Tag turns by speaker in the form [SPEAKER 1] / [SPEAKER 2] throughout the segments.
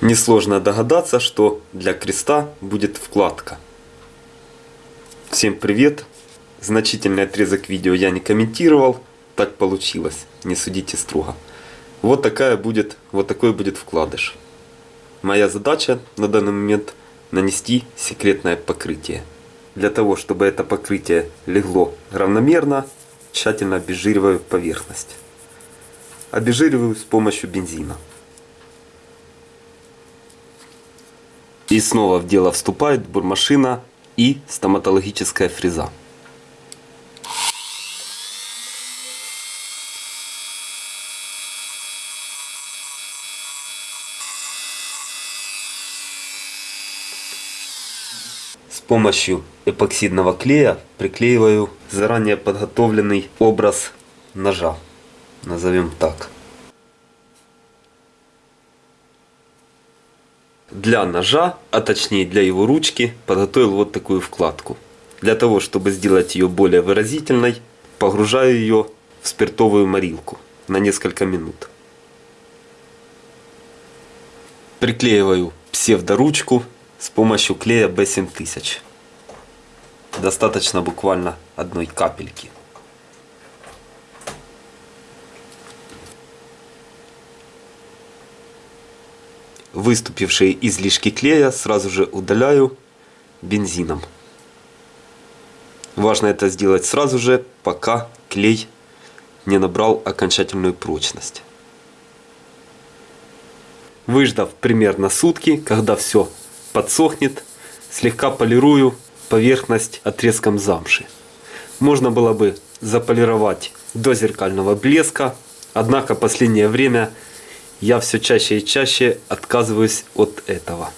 [SPEAKER 1] Несложно догадаться, что для креста будет вкладка. Всем привет! Значительный отрезок видео я не комментировал, так получилось, не судите строго. Вот такая будет, вот такой будет вкладыш. Моя задача на данный момент нанести секретное покрытие. Для того, чтобы это покрытие легло равномерно, тщательно обезжириваю поверхность. Обезжириваю с помощью бензина. И снова в дело вступает бурмашина и стоматологическая фреза. С помощью эпоксидного клея приклеиваю заранее подготовленный образ ножа. Назовем так. Для ножа, а точнее для его ручки, подготовил вот такую вкладку. Для того, чтобы сделать ее более выразительной, погружаю ее в спиртовую морилку на несколько минут. Приклеиваю псевдоручку с помощью клея B7000. Достаточно буквально одной капельки. Выступившие излишки клея сразу же удаляю бензином. Важно это сделать сразу же, пока клей не набрал окончательную прочность. Выждав примерно сутки, когда все подсохнет, слегка полирую поверхность отрезком замши. Можно было бы заполировать до зеркального блеска, однако последнее время я все чаще и чаще отказываюсь от этого.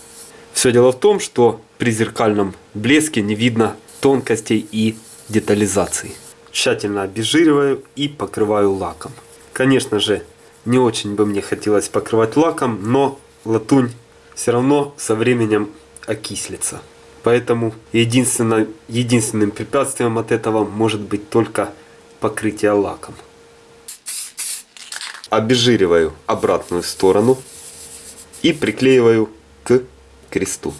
[SPEAKER 1] Все дело в том, что при зеркальном блеске не видно тонкостей и детализации. Тщательно обезжириваю и покрываю лаком. Конечно же, не очень бы мне хотелось покрывать лаком, но латунь все равно со временем окислится. Поэтому единственное, единственным препятствием от этого может быть только покрытие лаком обезжириваю обратную сторону и приклеиваю к кресту.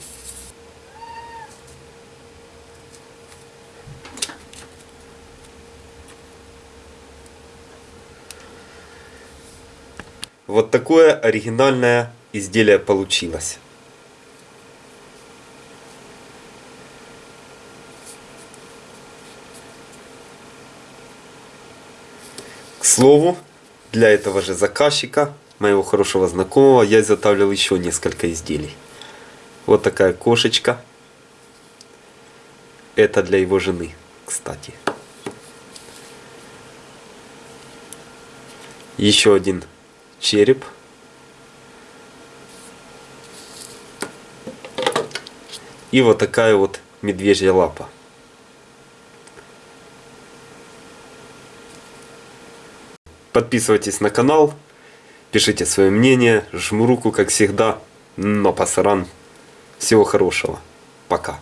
[SPEAKER 1] Вот такое оригинальное изделие получилось. К слову, для этого же заказчика, моего хорошего знакомого, я изготавливал еще несколько изделий. Вот такая кошечка. Это для его жены, кстати. Еще один череп. И вот такая вот медвежья лапа. Подписывайтесь на канал, пишите свое мнение, жму руку, как всегда. Но пасаран. Всего хорошего. Пока.